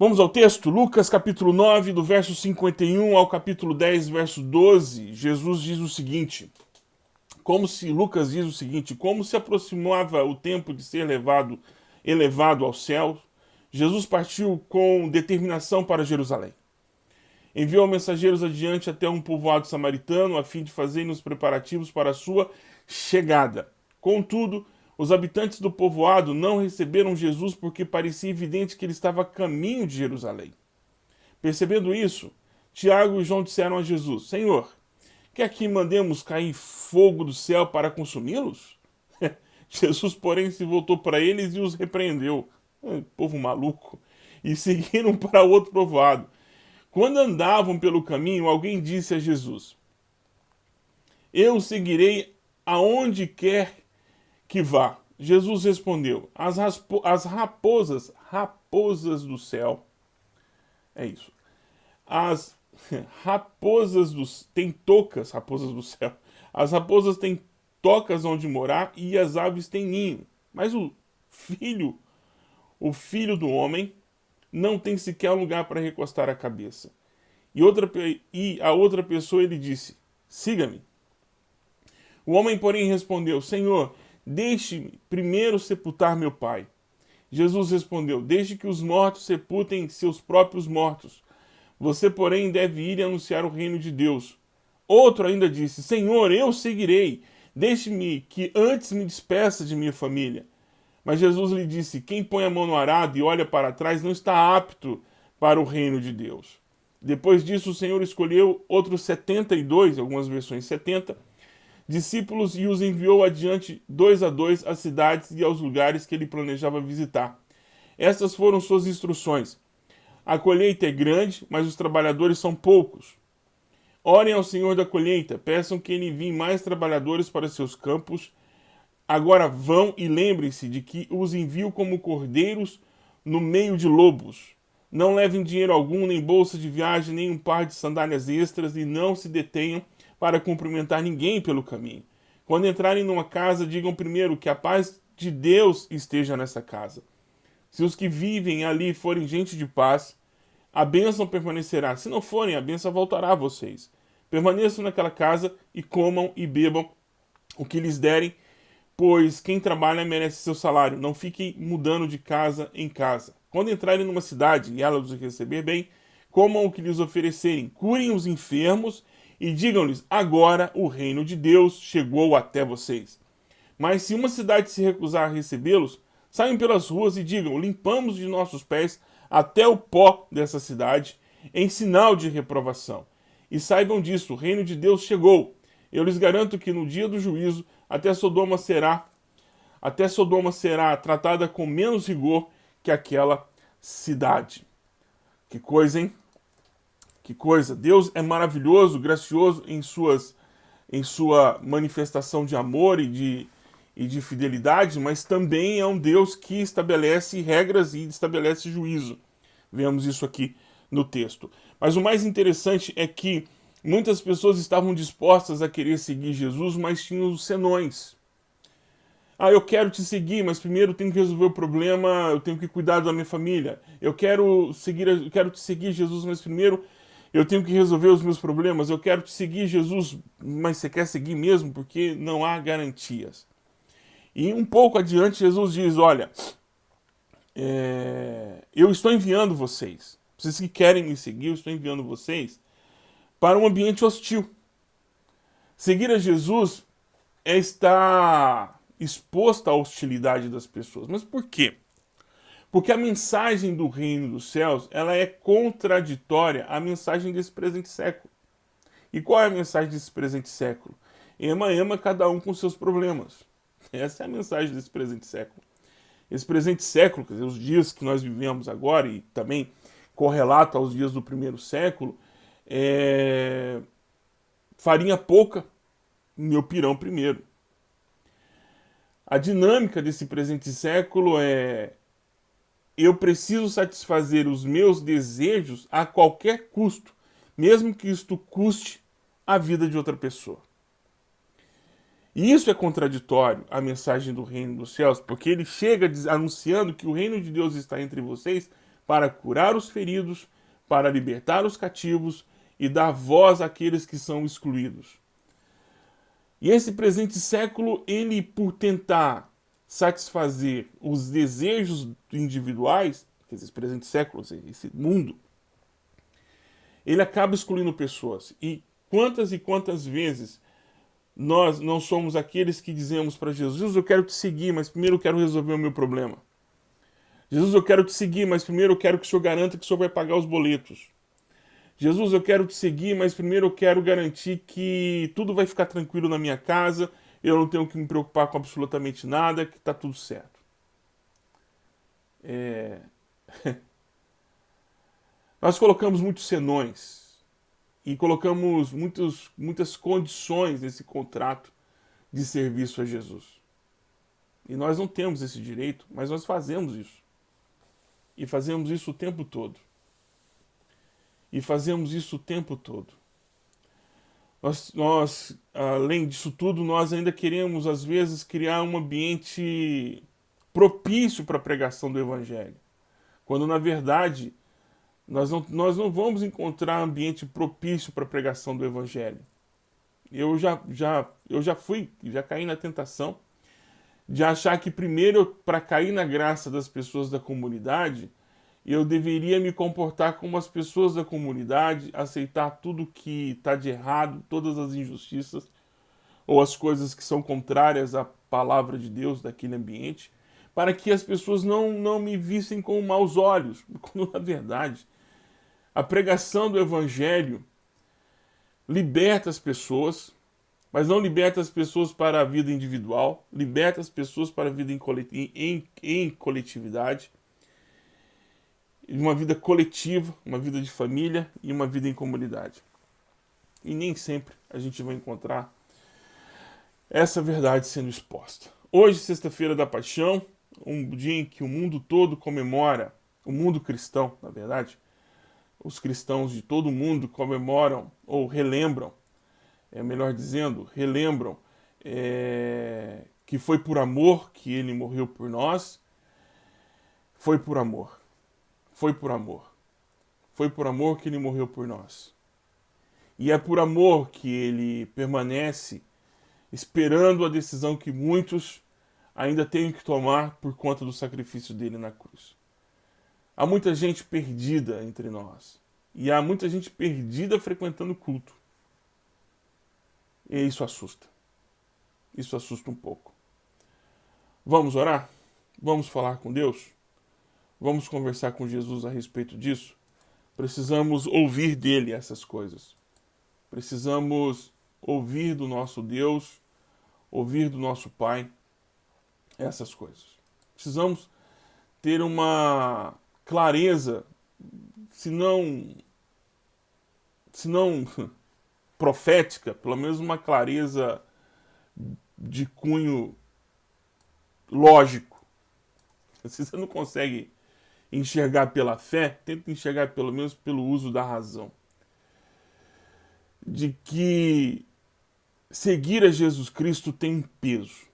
Vamos ao texto, Lucas capítulo 9, do verso 51 ao capítulo 10, verso 12. Jesus diz o seguinte, como se, Lucas diz o seguinte, como se aproximava o tempo de ser levado, elevado ao céu, Jesus partiu com determinação para Jerusalém. Enviou mensageiros adiante até um povoado samaritano, a fim de fazerem os preparativos para a sua chegada. Contudo, os habitantes do povoado não receberam Jesus porque parecia evidente que ele estava a caminho de Jerusalém. Percebendo isso, Tiago e João disseram a Jesus, Senhor, quer que mandemos cair fogo do céu para consumi-los? Jesus, porém, se voltou para eles e os repreendeu. Povo maluco. E seguiram para outro povoado. Quando andavam pelo caminho, alguém disse a Jesus, Eu seguirei aonde quer que vá? Jesus respondeu, as, as raposas, raposas do céu, é isso, as raposas dos, tem tocas, raposas do céu, as raposas têm tocas onde morar e as aves têm ninho, mas o filho, o filho do homem, não tem sequer lugar para recostar a cabeça. E, outra, e a outra pessoa ele disse, siga-me. O homem, porém, respondeu, Senhor, Deixe-me primeiro sepultar meu pai. Jesus respondeu, deixe que os mortos sepultem seus próprios mortos. Você, porém, deve ir e anunciar o reino de Deus. Outro ainda disse, Senhor, eu seguirei. Deixe-me que antes me despeça de minha família. Mas Jesus lhe disse, quem põe a mão no arado e olha para trás não está apto para o reino de Deus. Depois disso, o Senhor escolheu outros 72, algumas versões 70, discípulos e os enviou adiante dois a dois às cidades e aos lugares que ele planejava visitar. Estas foram suas instruções. A colheita é grande, mas os trabalhadores são poucos. Orem ao Senhor da colheita, peçam que ele envie mais trabalhadores para seus campos. Agora vão e lembrem-se de que os envio como cordeiros no meio de lobos. Não levem dinheiro algum, nem bolsa de viagem, nem um par de sandálias extras e não se detenham para cumprimentar ninguém pelo caminho. Quando entrarem numa casa, digam primeiro que a paz de Deus esteja nessa casa. Se os que vivem ali forem gente de paz, a bênção permanecerá. Se não forem, a bênção voltará a vocês. Permaneçam naquela casa e comam e bebam o que lhes derem, pois quem trabalha merece seu salário. Não fiquem mudando de casa em casa. Quando entrarem numa cidade e ela os receber bem, comam o que lhes oferecerem, curem os enfermos e digam-lhes: agora o reino de Deus chegou até vocês. Mas se uma cidade se recusar a recebê-los, saiam pelas ruas e digam: limpamos de nossos pés até o pó dessa cidade, em sinal de reprovação. E saibam disso: o reino de Deus chegou. Eu lhes garanto que no dia do juízo, até Sodoma será até Sodoma será tratada com menos rigor que aquela cidade. Que coisa, hein? Que coisa! Deus é maravilhoso, gracioso em, suas, em sua manifestação de amor e de, e de fidelidade, mas também é um Deus que estabelece regras e estabelece juízo. Vemos isso aqui no texto. Mas o mais interessante é que muitas pessoas estavam dispostas a querer seguir Jesus, mas tinham os senões. Ah, eu quero te seguir, mas primeiro tenho que resolver o problema, eu tenho que cuidar da minha família. Eu quero seguir, eu quero te seguir, Jesus, mas primeiro eu tenho que resolver os meus problemas, eu quero te seguir, Jesus, mas você quer seguir mesmo? Porque não há garantias. E um pouco adiante, Jesus diz, olha, é, eu estou enviando vocês, vocês que querem me seguir, eu estou enviando vocês para um ambiente hostil. Seguir a Jesus é estar exposto à hostilidade das pessoas. Mas por quê? Porque a mensagem do reino dos céus, ela é contraditória à mensagem desse presente século. E qual é a mensagem desse presente século? Ema, ema, cada um com seus problemas. Essa é a mensagem desse presente século. Esse presente século, quer dizer, os dias que nós vivemos agora e também correlato aos dias do primeiro século, é... farinha pouca, meu pirão primeiro. A dinâmica desse presente século é eu preciso satisfazer os meus desejos a qualquer custo, mesmo que isto custe a vida de outra pessoa. E isso é contraditório à mensagem do reino dos céus, porque ele chega anunciando que o reino de Deus está entre vocês, para curar os feridos, para libertar os cativos e dar voz àqueles que são excluídos. E esse presente século, ele por tentar satisfazer os desejos individuais, esse presente século, esse mundo, ele acaba excluindo pessoas. E quantas e quantas vezes nós não somos aqueles que dizemos para Jesus, Jesus, eu quero te seguir, mas primeiro eu quero resolver o meu problema. Jesus, eu quero te seguir, mas primeiro eu quero que o Senhor garanta que o Senhor vai pagar os boletos. Jesus, eu quero te seguir, mas primeiro eu quero garantir que tudo vai ficar tranquilo na minha casa, eu não tenho que me preocupar com absolutamente nada, que está tudo certo. É... Nós colocamos muitos senões e colocamos muitos, muitas condições nesse contrato de serviço a Jesus. E nós não temos esse direito, mas nós fazemos isso. E fazemos isso o tempo todo. E fazemos isso o tempo todo. Nós, nós, além disso tudo, nós ainda queremos, às vezes, criar um ambiente propício para a pregação do Evangelho. Quando, na verdade, nós não, nós não vamos encontrar ambiente propício para a pregação do Evangelho. Eu já, já, eu já fui, já caí na tentação de achar que primeiro, para cair na graça das pessoas da comunidade, eu deveria me comportar como as pessoas da comunidade, aceitar tudo que está de errado, todas as injustiças ou as coisas que são contrárias à palavra de Deus daquele ambiente, para que as pessoas não, não me vissem com maus olhos, quando na verdade a pregação do Evangelho liberta as pessoas, mas não liberta as pessoas para a vida individual, liberta as pessoas para a vida em, em, em coletividade, uma vida coletiva, uma vida de família e uma vida em comunidade. E nem sempre a gente vai encontrar essa verdade sendo exposta. Hoje, sexta-feira da Paixão, um dia em que o mundo todo comemora, o mundo cristão, na verdade, os cristãos de todo o mundo comemoram ou relembram, é melhor dizendo, relembram é, que foi por amor que ele morreu por nós, foi por amor, foi por amor, foi por amor que ele morreu por nós. E é por amor que ele permanece esperando a decisão que muitos ainda têm que tomar por conta do sacrifício dele na cruz. Há muita gente perdida entre nós. E há muita gente perdida frequentando culto. E isso assusta. Isso assusta um pouco. Vamos orar? Vamos falar com Deus? Vamos conversar com Jesus a respeito disso? Precisamos ouvir dele essas coisas. Precisamos ouvir do nosso Deus, ouvir do nosso Pai essas coisas. Precisamos ter uma clareza, se não, se não profética, pelo menos uma clareza de cunho lógico. Se você não consegue enxergar pela fé, tenta enxergar pelo menos pelo uso da razão. De que seguir a Jesus Cristo tem um peso.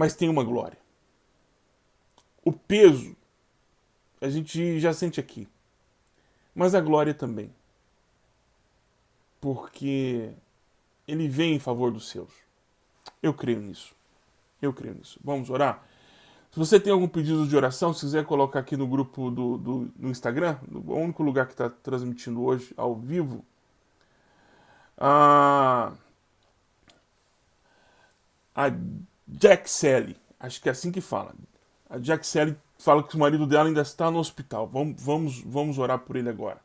mas tem uma glória. O peso a gente já sente aqui, mas a glória também, porque ele vem em favor dos seus. Eu creio nisso. Eu creio nisso. Vamos orar? Se você tem algum pedido de oração, se quiser colocar aqui no grupo do, do no Instagram, o único lugar que está transmitindo hoje ao vivo, a, a Jack Sally, acho que é assim que fala. A Jack Sally fala que o marido dela ainda está no hospital. Vamos, vamos, vamos orar por ele agora.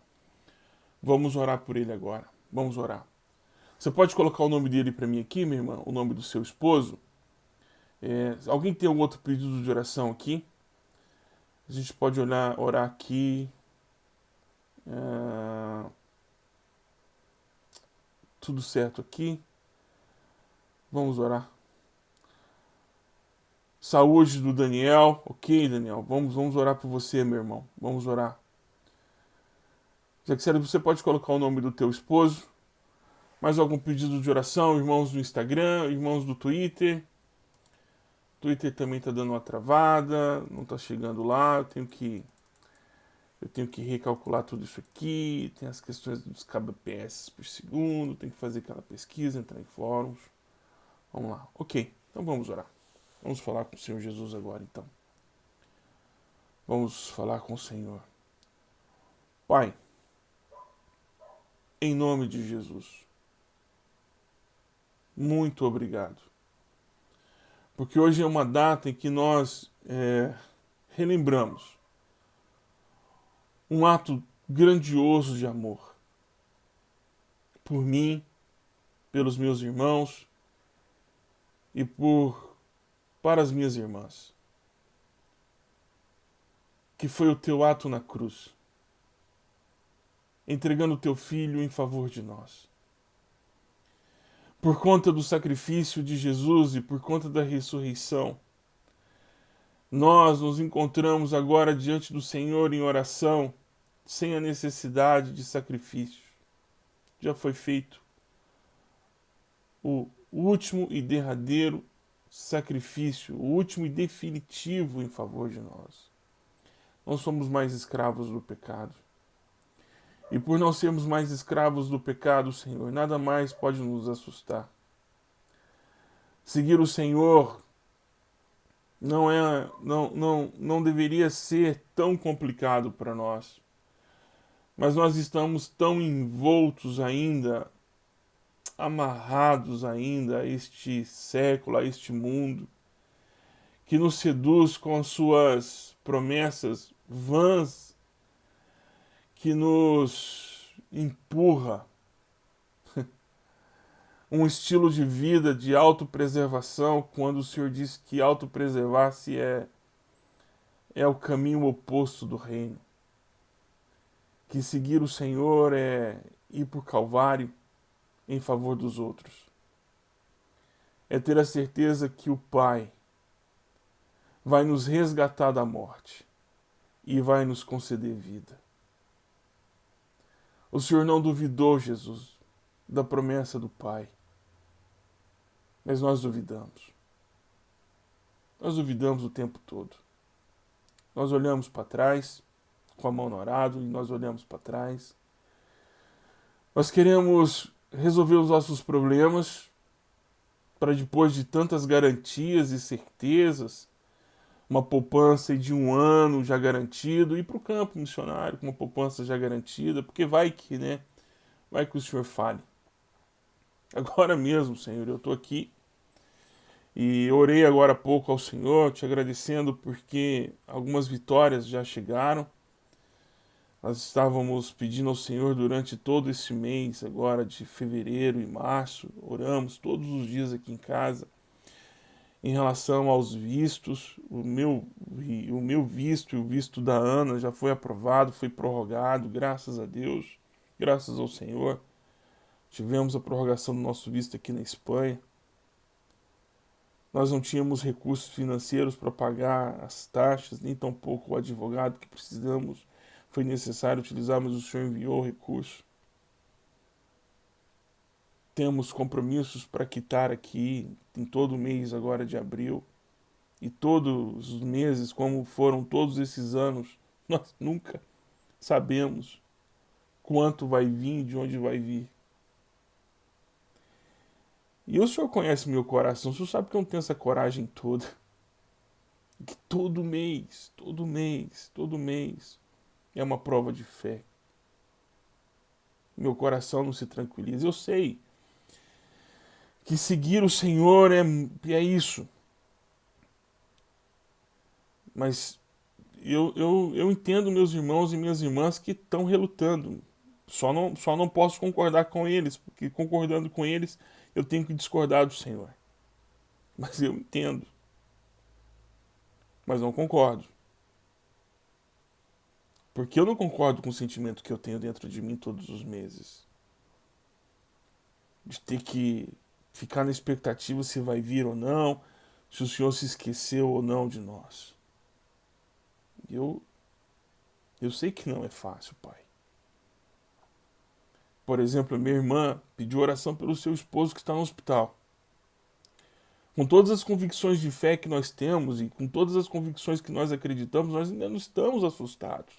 Vamos orar por ele agora. Vamos orar. Você pode colocar o nome dele para mim aqui, minha irmã? O nome do seu esposo? É, alguém tem algum outro pedido de oração aqui? A gente pode olhar, orar aqui. É... Tudo certo aqui. Vamos orar. Saúde do Daniel. Ok, Daniel. Vamos, vamos orar por você, meu irmão. Vamos orar. Jackson, você pode colocar o nome do teu esposo. Mais algum pedido de oração? Irmãos do Instagram, irmãos do Twitter. Twitter também tá dando uma travada, não tá chegando lá, eu tenho que eu tenho que recalcular tudo isso aqui, tem as questões dos kbps por segundo, tem que fazer aquela pesquisa, entrar em fóruns. Vamos lá. OK. Então vamos orar. Vamos falar com o Senhor Jesus agora então. Vamos falar com o Senhor. Pai, em nome de Jesus, muito obrigado. Porque hoje é uma data em que nós é, relembramos um ato grandioso de amor por mim, pelos meus irmãos e por para as minhas irmãs que foi o teu ato na cruz, entregando o teu filho em favor de nós. Por conta do sacrifício de Jesus e por conta da ressurreição, nós nos encontramos agora diante do Senhor em oração, sem a necessidade de sacrifício. Já foi feito o último e derradeiro sacrifício, o último e definitivo em favor de nós não somos mais escravos do pecado. E por não sermos mais escravos do pecado, Senhor, nada mais pode nos assustar. Seguir o Senhor não é não não não deveria ser tão complicado para nós. Mas nós estamos tão envoltos ainda, amarrados ainda a este século, a este mundo, que nos seduz com as suas promessas vãs que nos empurra um estilo de vida de autopreservação, quando o Senhor disse que autopreservar-se é, é o caminho oposto do reino. Que seguir o Senhor é ir por Calvário em favor dos outros. É ter a certeza que o Pai vai nos resgatar da morte e vai nos conceder vida. O Senhor não duvidou, Jesus, da promessa do Pai, mas nós duvidamos. Nós duvidamos o tempo todo. Nós olhamos para trás, com a mão no arado, e nós olhamos para trás. Nós queremos resolver os nossos problemas para depois de tantas garantias e certezas uma poupança de um ano já garantido, e para o campo missionário com uma poupança já garantida, porque vai que, né? Vai que o Senhor fale. Agora mesmo, Senhor, eu estou aqui e orei agora há pouco ao Senhor, te agradecendo porque algumas vitórias já chegaram. Nós estávamos pedindo ao Senhor durante todo esse mês, agora de fevereiro e março, oramos todos os dias aqui em casa em relação aos vistos, o meu, o meu visto e o visto da Ana já foi aprovado, foi prorrogado, graças a Deus, graças ao Senhor. Tivemos a prorrogação do nosso visto aqui na Espanha. Nós não tínhamos recursos financeiros para pagar as taxas, nem tampouco o advogado que precisamos. Foi necessário utilizar, mas o Senhor enviou o recurso temos compromissos para quitar aqui em todo mês agora de abril e todos os meses, como foram todos esses anos, nós nunca sabemos quanto vai vir e de onde vai vir. E o Senhor conhece meu coração, o Senhor sabe que eu não tenho essa coragem toda. Que todo mês, todo mês, todo mês é uma prova de fé. Meu coração não se tranquiliza. Eu sei que seguir o Senhor é, é isso. Mas eu, eu, eu entendo meus irmãos e minhas irmãs que estão relutando. Só não, só não posso concordar com eles, porque concordando com eles eu tenho que discordar do Senhor. Mas eu entendo. Mas não concordo. Porque eu não concordo com o sentimento que eu tenho dentro de mim todos os meses. De ter que ficar na expectativa se vai vir ou não, se o Senhor se esqueceu ou não de nós. Eu, eu sei que não é fácil, Pai. Por exemplo, minha irmã pediu oração pelo seu esposo que está no hospital. com todas as convicções de fé que nós temos e com todas as convicções que nós acreditamos, nós ainda não estamos assustados.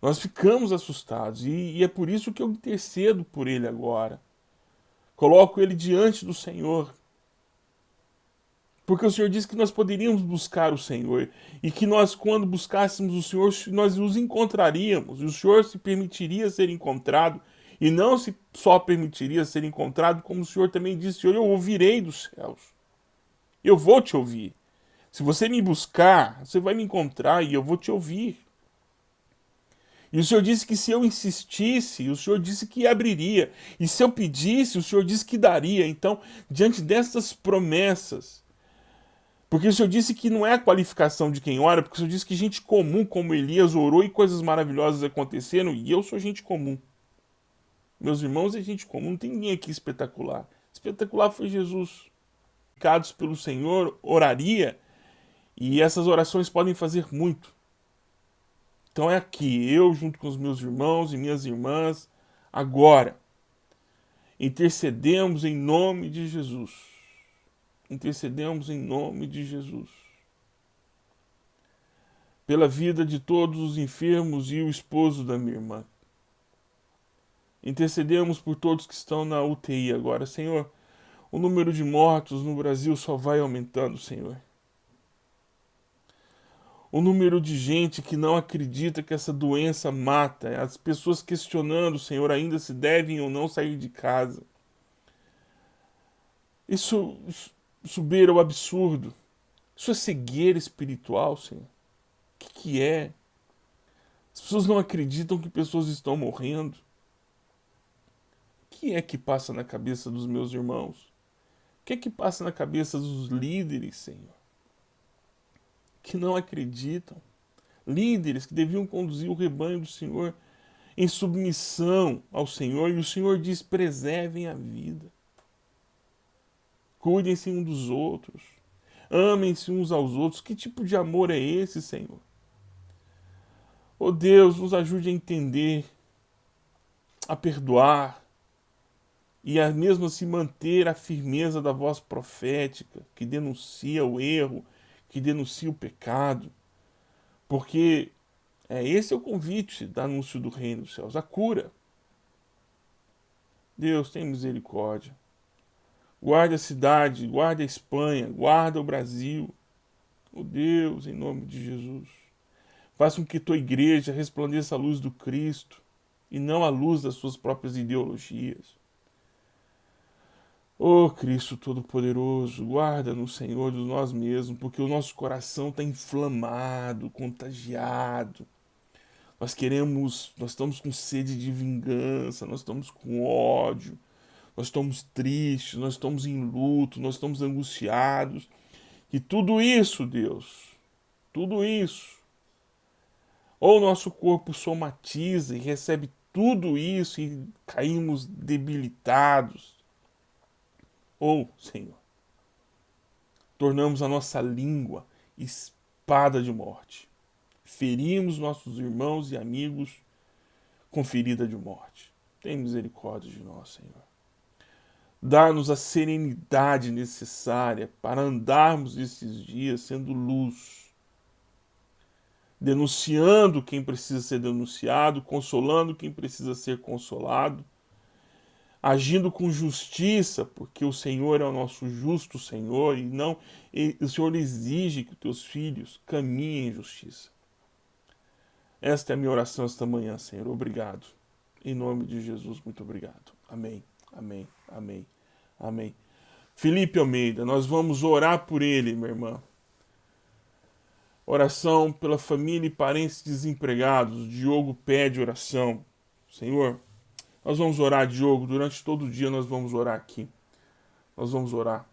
Nós ficamos assustados e, e é por isso que eu intercedo por ele agora. Coloco ele diante do Senhor. Porque o Senhor disse que nós poderíamos buscar o Senhor e que nós, quando buscássemos o Senhor, nós os encontraríamos e o Senhor se permitiria ser encontrado e não se só permitiria ser encontrado, como o Senhor também disse: Eu ouvirei dos céus. Eu vou te ouvir. Se você me buscar, você vai me encontrar e eu vou te ouvir. E o Senhor disse que se eu insistisse, o Senhor disse que abriria. E se eu pedisse, o Senhor disse que daria. Então, diante dessas promessas, porque o Senhor disse que não é a qualificação de quem ora, porque o Senhor disse que gente comum como Elias orou e coisas maravilhosas aconteceram, e eu sou gente comum. Meus irmãos é gente comum, não tem ninguém aqui espetacular. Espetacular foi Jesus indicados pelo Senhor, oraria, e essas orações podem fazer muito. Então é aqui, eu junto com os meus irmãos e minhas irmãs, agora, intercedemos em nome de Jesus. Intercedemos em nome de Jesus. Pela vida de todos os enfermos e o esposo da minha irmã. Intercedemos por todos que estão na UTI agora. Senhor, o número de mortos no Brasil só vai aumentando, Senhor. O número de gente que não acredita que essa doença mata, as pessoas questionando, Senhor, ainda se devem ou não sair de casa. Isso, isso o absurdo. Isso é cegueira espiritual, Senhor. O que, que é? As pessoas não acreditam que pessoas estão morrendo. O que é que passa na cabeça dos meus irmãos? O que é que passa na cabeça dos líderes, Senhor? Que não acreditam. Líderes que deviam conduzir o rebanho do Senhor em submissão ao Senhor, e o Senhor diz: preservem a vida. Cuidem-se um dos outros. Amem-se uns aos outros. Que tipo de amor é esse, Senhor? Oh Deus, nos ajude a entender, a perdoar, e a mesmo assim manter a firmeza da voz profética, que denuncia o erro, que denuncia o pecado, porque é, esse é o convite do anúncio do reino dos céus, a cura. Deus tem misericórdia. Guarda a cidade, guarda a Espanha, guarda o Brasil. Oh Deus, em nome de Jesus. Faça com que tua igreja resplandeça a luz do Cristo e não a luz das suas próprias ideologias. Oh Cristo Todo-Poderoso, guarda-nos, Senhor, de nós mesmos, porque o nosso coração está inflamado, contagiado. Nós queremos, nós estamos com sede de vingança, nós estamos com ódio, nós estamos tristes, nós estamos em luto, nós estamos angustiados. E tudo isso, Deus, tudo isso, ou o nosso corpo somatiza e recebe tudo isso e caímos debilitados, ou, Senhor, tornamos a nossa língua espada de morte. Ferimos nossos irmãos e amigos com ferida de morte. Tem misericórdia de nós, Senhor. Dá-nos a serenidade necessária para andarmos esses dias sendo luz, denunciando quem precisa ser denunciado, consolando quem precisa ser consolado, agindo com justiça, porque o Senhor é o nosso justo Senhor e não e o Senhor exige que os teus filhos caminhem em justiça. Esta é a minha oração esta manhã, Senhor. Obrigado. Em nome de Jesus, muito obrigado. Amém. Amém. Amém. Amém. Felipe Almeida, nós vamos orar por ele, minha irmã. Oração pela família e parentes desempregados. Diogo pede oração. Senhor, nós vamos orar, Diogo, durante todo o dia nós vamos orar aqui. Nós vamos orar.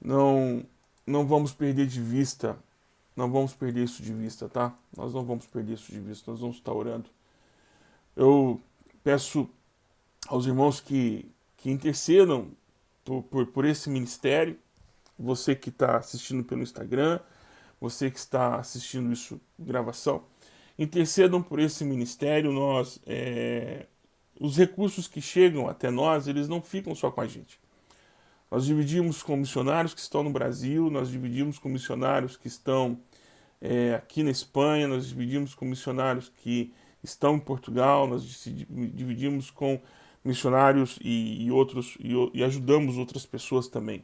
Não, não vamos perder de vista, não vamos perder isso de vista, tá? Nós não vamos perder isso de vista, nós vamos estar orando. Eu peço aos irmãos que, que intercedam por, por, por esse ministério, você que está assistindo pelo Instagram, você que está assistindo isso gravação, intercedam por esse ministério. Nós é, os recursos que chegam até nós, eles não ficam só com a gente. Nós dividimos com missionários que estão no Brasil, nós dividimos com missionários que estão é, aqui na Espanha, nós dividimos com missionários que estão em Portugal, nós dividimos com missionários e, e outros e, e, ajudamos outras pessoas também.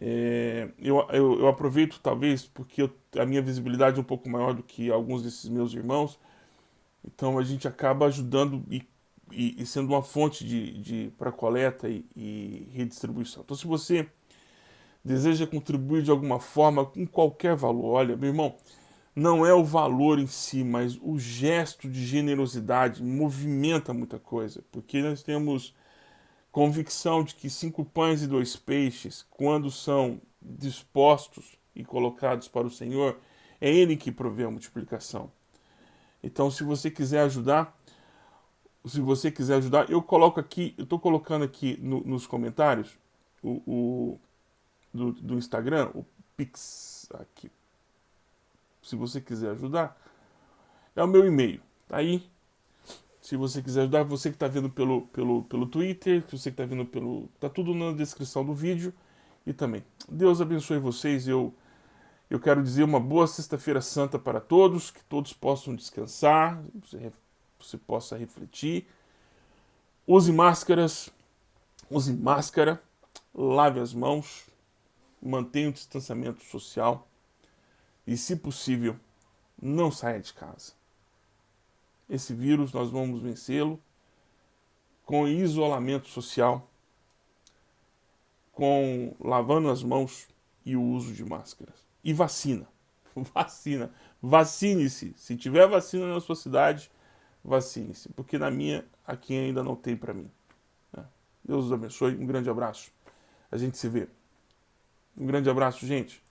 É, eu, eu, eu, aproveito talvez porque eu, a minha visibilidade é um pouco maior do que alguns desses meus irmãos, então a gente acaba ajudando e, e sendo uma fonte de, de para coleta e, redistribuição. Então se você deseja contribuir de alguma forma com qualquer valor, olha, meu irmão, não é o valor em si, mas o gesto de generosidade movimenta muita coisa, porque nós temos convicção de que cinco pães e dois peixes, quando são dispostos e colocados para o Senhor, é Ele que provê a multiplicação. Então, se você quiser ajudar, se você quiser ajudar, eu coloco aqui, eu estou colocando aqui no, nos comentários o, o do, do Instagram, o Pix, aqui, se você quiser ajudar, é o meu e-mail. Tá aí, se você quiser ajudar, você que está vendo pelo, pelo, pelo Twitter, você que está vendo pelo... Tá tudo na descrição do vídeo e também. Deus abençoe vocês. Eu, eu quero dizer uma boa Sexta-feira Santa para todos, que todos possam descansar, você, possa refletir. Use máscaras, use máscara, lave as mãos, mantenha o distanciamento social e, se possível, não saia de casa. Esse vírus nós vamos vencê-lo com isolamento social, com lavando as mãos e o uso de máscaras. E vacina. Vacina. Vacine-se. Se tiver vacina na sua cidade, vacine-se. Porque na minha, aqui ainda não tem para mim. Né? Deus os abençoe. Um grande abraço. A gente se vê. Um grande abraço, gente.